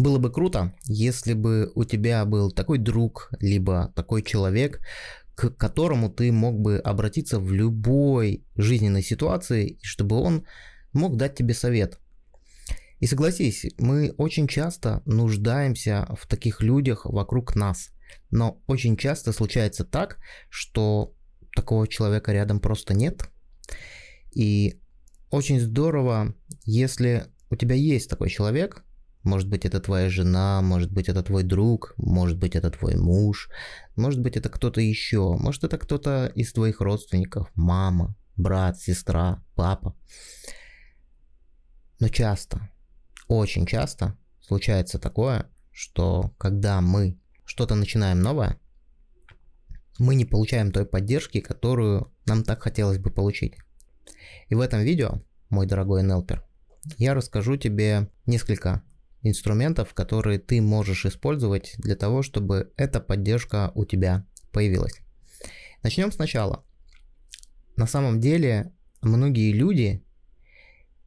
Было бы круто, если бы у тебя был такой друг, либо такой человек, к которому ты мог бы обратиться в любой жизненной ситуации, чтобы он мог дать тебе совет. И согласись, мы очень часто нуждаемся в таких людях вокруг нас. Но очень часто случается так, что такого человека рядом просто нет. И очень здорово, если у тебя есть такой человек, может быть, это твоя жена, может быть, это твой друг, может быть, это твой муж, может быть, это кто-то еще, может, это кто-то из твоих родственников, мама, брат, сестра, папа. Но часто, очень часто случается такое, что когда мы что-то начинаем новое, мы не получаем той поддержки, которую нам так хотелось бы получить. И в этом видео, мой дорогой NLPер, я расскажу тебе несколько инструментов, которые ты можешь использовать для того, чтобы эта поддержка у тебя появилась. Начнем сначала. На самом деле, многие люди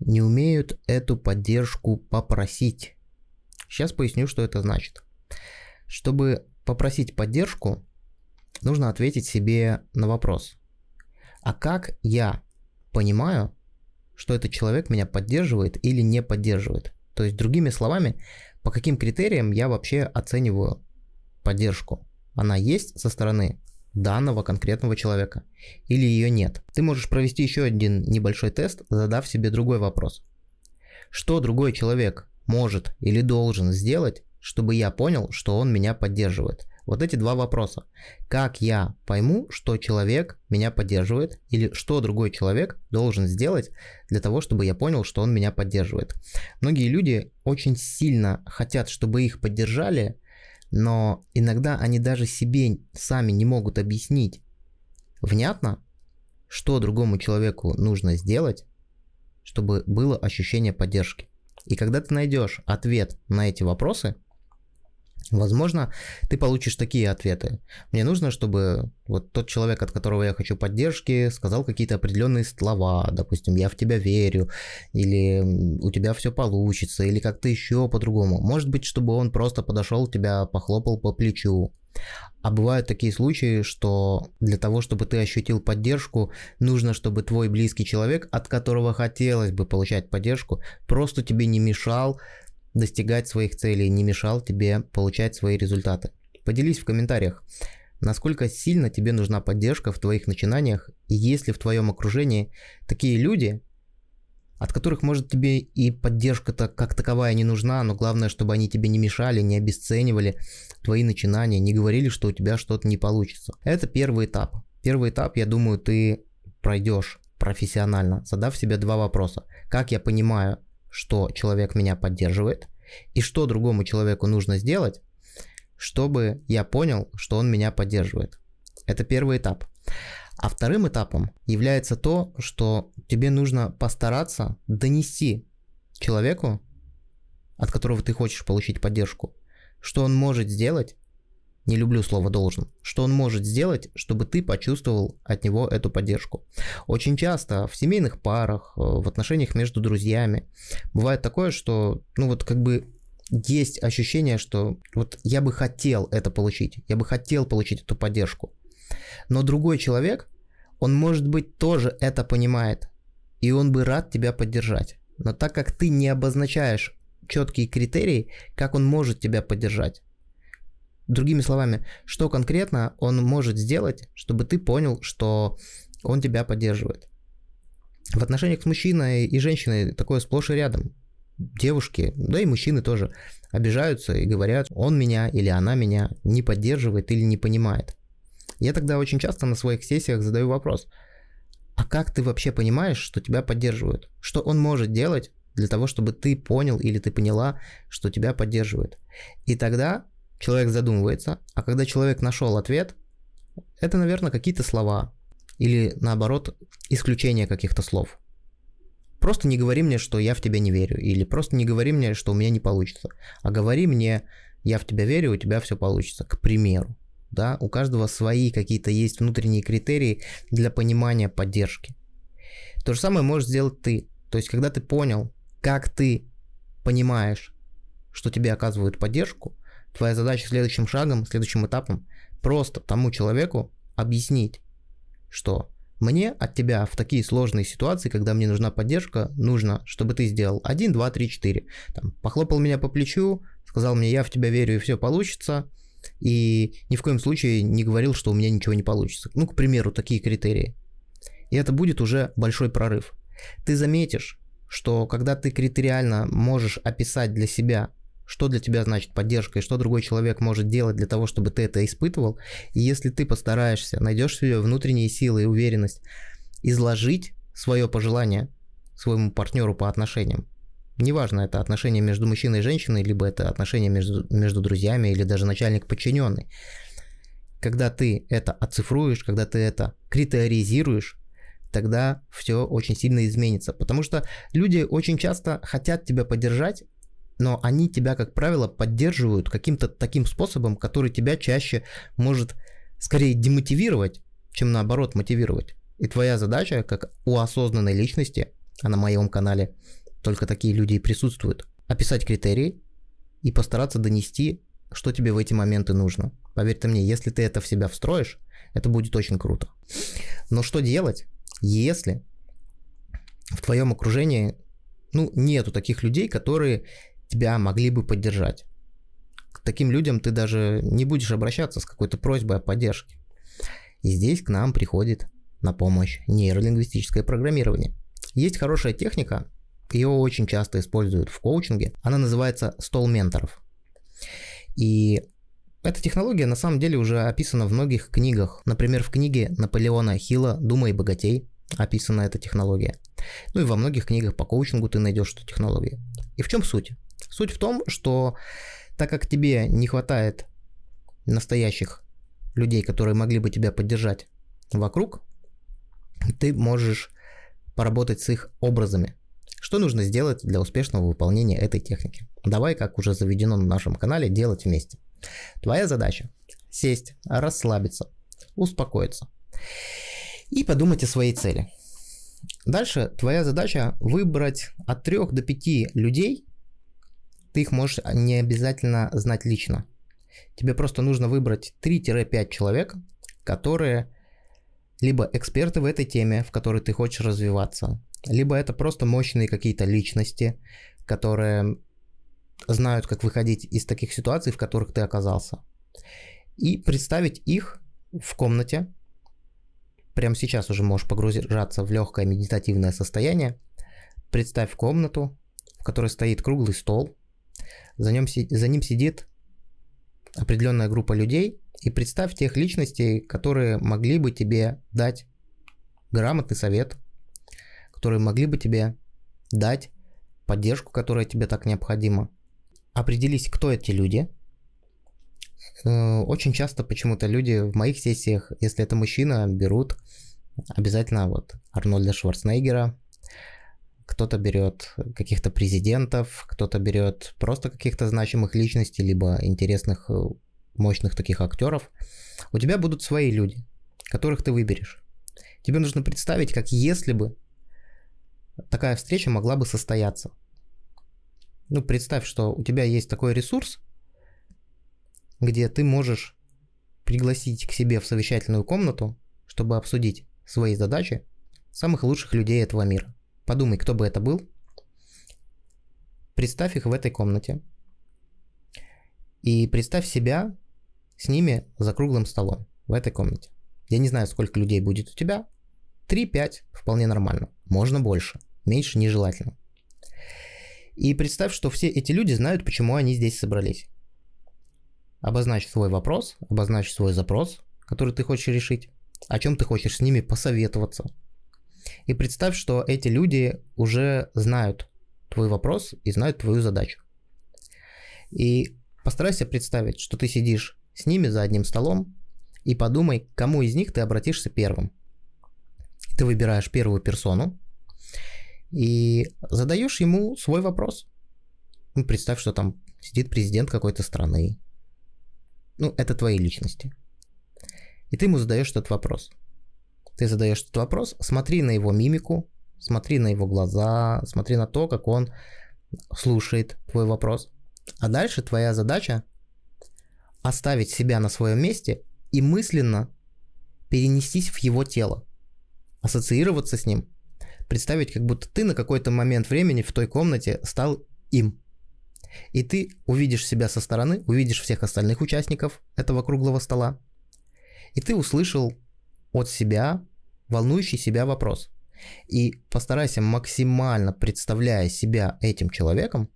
не умеют эту поддержку попросить. Сейчас поясню, что это значит. Чтобы попросить поддержку, нужно ответить себе на вопрос. А как я понимаю, что этот человек меня поддерживает или не поддерживает? То есть, другими словами, по каким критериям я вообще оцениваю поддержку? Она есть со стороны данного конкретного человека или ее нет. Ты можешь провести еще один небольшой тест, задав себе другой вопрос. Что другой человек может или должен сделать, чтобы я понял, что он меня поддерживает? Вот эти два вопроса. Как я пойму, что человек меня поддерживает, или что другой человек должен сделать для того, чтобы я понял, что он меня поддерживает. Многие люди очень сильно хотят, чтобы их поддержали, но иногда они даже себе сами не могут объяснить внятно, что другому человеку нужно сделать, чтобы было ощущение поддержки. И когда ты найдешь ответ на эти вопросы, Возможно, ты получишь такие ответы. Мне нужно, чтобы вот тот человек, от которого я хочу поддержки, сказал какие-то определенные слова, допустим, я в тебя верю, или у тебя все получится, или как-то еще по-другому. Может быть, чтобы он просто подошел, тебя похлопал по плечу. А бывают такие случаи, что для того, чтобы ты ощутил поддержку, нужно, чтобы твой близкий человек, от которого хотелось бы получать поддержку, просто тебе не мешал достигать своих целей, не мешал тебе получать свои результаты. Поделись в комментариях, насколько сильно тебе нужна поддержка в твоих начинаниях, и есть ли в твоем окружении такие люди, от которых, может, тебе и поддержка-то как таковая не нужна, но главное, чтобы они тебе не мешали, не обесценивали твои начинания, не говорили, что у тебя что-то не получится. Это первый этап. Первый этап, я думаю, ты пройдешь профессионально, задав себе два вопроса. Как я понимаю, что человек меня поддерживает, и что другому человеку нужно сделать, чтобы я понял, что он меня поддерживает. Это первый этап. А вторым этапом является то, что тебе нужно постараться донести человеку, от которого ты хочешь получить поддержку, что он может сделать, не люблю слово должен, что он может сделать, чтобы ты почувствовал от него эту поддержку. Очень часто в семейных парах, э, в отношениях между друзьями бывает такое, что, ну вот как бы есть ощущение, что вот я бы хотел это получить, я бы хотел получить эту поддержку. Но другой человек, он может быть тоже это понимает, и он бы рад тебя поддержать. Но так как ты не обозначаешь четкие критерии, как он может тебя поддержать, Другими словами, что конкретно он может сделать, чтобы ты понял, что он тебя поддерживает. В отношениях с мужчиной и женщиной такое сплошь и рядом. Девушки, да и мужчины тоже обижаются и говорят, он меня или она меня не поддерживает или не понимает. Я тогда очень часто на своих сессиях задаю вопрос, а как ты вообще понимаешь, что тебя поддерживают? Что он может делать для того, чтобы ты понял или ты поняла, что тебя поддерживают? И тогда человек задумывается, а когда человек нашел ответ, это, наверное, какие-то слова или, наоборот, исключение каких-то слов. Просто не говори мне, что я в тебя не верю, или просто не говори мне, что у меня не получится, а говори мне, я в тебя верю, у тебя все получится, к примеру. Да, у каждого свои какие-то есть внутренние критерии для понимания поддержки. То же самое можешь сделать ты. То есть, когда ты понял, как ты понимаешь, что тебе оказывают поддержку, твоя задача следующим шагом, следующим этапом просто тому человеку объяснить, что мне от тебя в такие сложные ситуации, когда мне нужна поддержка, нужно, чтобы ты сделал 1, 2, 3, 4. Там, похлопал меня по плечу, сказал мне, я в тебя верю и все получится, и ни в коем случае не говорил, что у меня ничего не получится. Ну, к примеру, такие критерии. И это будет уже большой прорыв. Ты заметишь, что когда ты критериально можешь описать для себя, что для тебя значит поддержка и что другой человек может делать для того, чтобы ты это испытывал, и если ты постараешься, найдешь себе внутренние силы и уверенность изложить свое пожелание своему партнеру по отношениям, Неважно, это отношения между мужчиной и женщиной, либо это отношения между, между друзьями, или даже начальник-подчиненный. Когда ты это оцифруешь, когда ты это критеризируешь, тогда все очень сильно изменится. Потому что люди очень часто хотят тебя поддержать, но они тебя, как правило, поддерживают каким-то таким способом, который тебя чаще может скорее демотивировать, чем наоборот мотивировать. И твоя задача, как у осознанной личности, а на моем канале только такие люди и присутствуют, описать критерии и постараться донести, что тебе в эти моменты нужно. Поверь мне, если ты это в себя встроишь, это будет очень круто. Но что делать, если в твоем окружении ну, нету таких людей, которые тебя могли бы поддержать. К таким людям ты даже не будешь обращаться с какой-то просьбой о поддержке. И здесь к нам приходит на помощь нейролингвистическое программирование. Есть хорошая техника, ее очень часто используют в коучинге. Она называется стол менторов. И эта технология на самом деле уже описана в многих книгах. Например, в книге Наполеона Хилла «Думай богатей» описана эта технология. Ну и во многих книгах по коучингу ты найдешь эту технологию. И в чем суть? Суть в том, что так как тебе не хватает настоящих людей, которые могли бы тебя поддержать вокруг, ты можешь поработать с их образами. Что нужно сделать для успешного выполнения этой техники? Давай, как уже заведено на нашем канале, делать вместе. Твоя задача – сесть, расслабиться, успокоиться и подумать о своей цели. Дальше твоя задача выбрать от 3 до 5 людей, ты их можешь не обязательно знать лично. Тебе просто нужно выбрать 3-5 человек, которые либо эксперты в этой теме, в которой ты хочешь развиваться, либо это просто мощные какие-то личности, которые знают, как выходить из таких ситуаций, в которых ты оказался. И представить их в комнате. Прямо сейчас уже можешь погружаться в легкое медитативное состояние. Представь комнату, в которой стоит круглый стол. За, ним, за ним сидит определенная группа людей. И представь тех личностей, которые могли бы тебе дать грамотный совет, которые могли бы тебе дать поддержку, которая тебе так необходима. Определись, кто эти люди. Э, очень часто почему-то люди в моих сессиях, если это мужчина, берут обязательно вот Арнольда Шварценеггера, кто-то берет каких-то президентов, кто-то берет просто каких-то значимых личностей, либо интересных, э, мощных таких актеров. У тебя будут свои люди, которых ты выберешь. Тебе нужно представить, как если бы такая встреча могла бы состояться. Ну, представь, что у тебя есть такой ресурс, где ты можешь пригласить к себе в совещательную комнату, чтобы обсудить свои задачи самых лучших людей этого мира. Подумай, кто бы это был. Представь их в этой комнате. И представь себя с ними за круглым столом в этой комнате. Я не знаю, сколько людей будет у тебя, 3-5 вполне нормально. Можно больше. Меньше нежелательно. И представь, что все эти люди знают, почему они здесь собрались. Обозначь свой вопрос, обозначь свой запрос, который ты хочешь решить, о чем ты хочешь с ними посоветоваться. И представь, что эти люди уже знают твой вопрос и знают твою задачу. И постарайся представить, что ты сидишь с ними за одним столом и подумай, к кому из них ты обратишься первым. Ты выбираешь первую персону и задаешь ему свой вопрос. Ну, представь, что там сидит президент какой-то страны. Ну, это твои личности. И ты ему задаешь этот вопрос. Ты задаешь этот вопрос, смотри на его мимику, смотри на его глаза, смотри на то, как он слушает твой вопрос. А дальше твоя задача оставить себя на своем месте и мысленно перенестись в его тело, ассоциироваться с ним, представить, как будто ты на какой-то момент времени в той комнате стал им. И ты увидишь себя со стороны, увидишь всех остальных участников этого круглого стола, и ты услышал от себя волнующий себя вопрос. И постарайся максимально представляя себя этим человеком,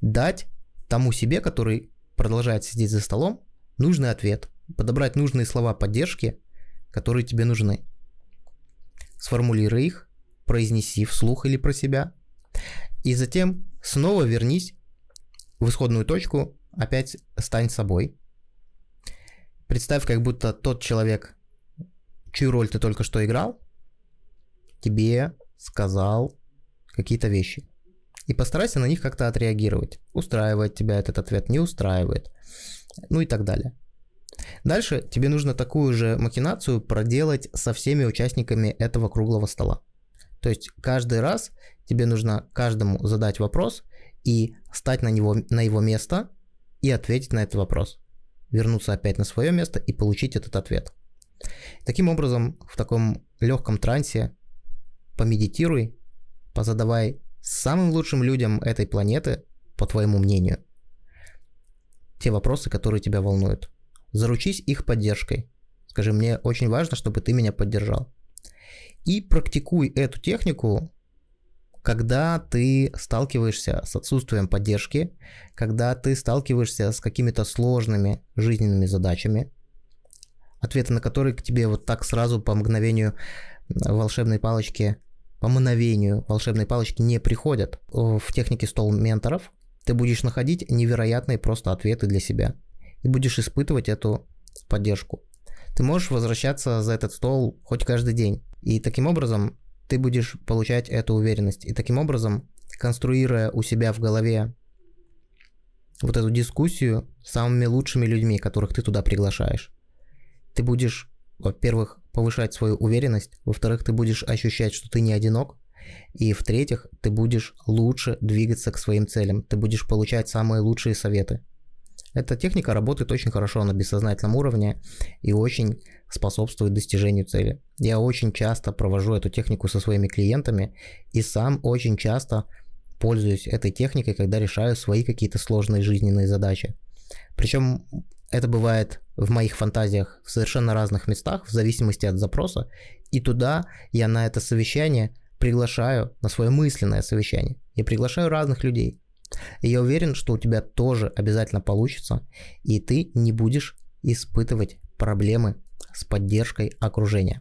дать тому себе, который продолжает сидеть за столом, нужный ответ, подобрать нужные слова поддержки, которые тебе нужны. Сформулируй их, произнеси вслух или про себя, и затем снова вернись в исходную точку, опять стань собой. Представь, как будто тот человек, чью роль ты только что играл, тебе сказал какие-то вещи. И постарайся на них как-то отреагировать. Устраивает тебя этот ответ, не устраивает. Ну и так далее. Дальше тебе нужно такую же махинацию проделать со всеми участниками этого круглого стола. То есть каждый раз тебе нужно каждому задать вопрос и стать на, него, на его место и ответить на этот вопрос. Вернуться опять на свое место и получить этот ответ. Таким образом, в таком легком трансе помедитируй, позадавай самым лучшим людям этой планеты, по твоему мнению, те вопросы, которые тебя волнуют. Заручись их поддержкой. Скажи, мне очень важно, чтобы ты меня поддержал. И практикуй эту технику, когда ты сталкиваешься с отсутствием поддержки, когда ты сталкиваешься с какими-то сложными жизненными задачами, ответы на которые к тебе вот так сразу по мгновению волшебной палочки, по мгновению волшебной палочки не приходят. В технике стол менторов ты будешь находить невероятные просто ответы для себя и будешь испытывать эту поддержку. Ты можешь возвращаться за этот стол хоть каждый день. И таким образом ты будешь получать эту уверенность. И таким образом, конструируя у себя в голове вот эту дискуссию с самыми лучшими людьми, которых ты туда приглашаешь, ты будешь, во-первых, повышать свою уверенность, во-вторых, ты будешь ощущать, что ты не одинок, и в-третьих, ты будешь лучше двигаться к своим целям, ты будешь получать самые лучшие советы. Эта техника работает очень хорошо на бессознательном уровне и очень способствует достижению цели. Я очень часто провожу эту технику со своими клиентами и сам очень часто пользуюсь этой техникой, когда решаю свои какие-то сложные жизненные задачи. Причем это бывает в моих фантазиях в совершенно разных местах, в зависимости от запроса. И туда я на это совещание приглашаю, на свое мысленное совещание. Я приглашаю разных людей. И я уверен, что у тебя тоже обязательно получится, и ты не будешь испытывать проблемы с поддержкой окружения.